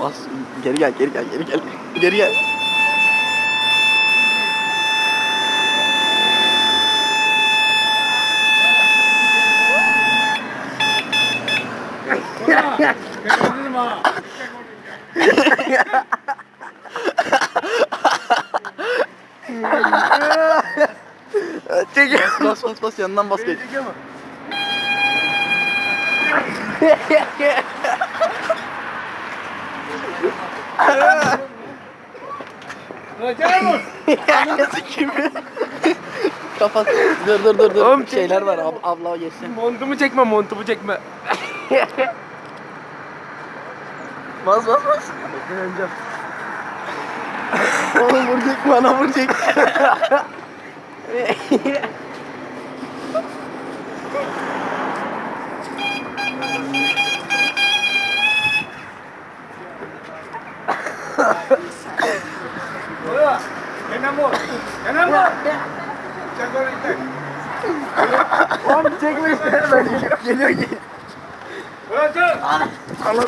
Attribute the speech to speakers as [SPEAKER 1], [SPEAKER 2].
[SPEAKER 1] Bas. Geri gel, geri gel, geri gel. Geri gel. Çek. Bas bas bas yanından bas geç. Kimi? Kapat. Dur dur dur dur.
[SPEAKER 2] Oğlum,
[SPEAKER 1] Şeyler var. Ab abla geçsin.
[SPEAKER 2] Montumu çekme, montumu çekme.
[SPEAKER 1] Bas bas bas. Oğlum vuracak bana vuracak. Oğlum çekme işte. Geliyor geliyor. Anam.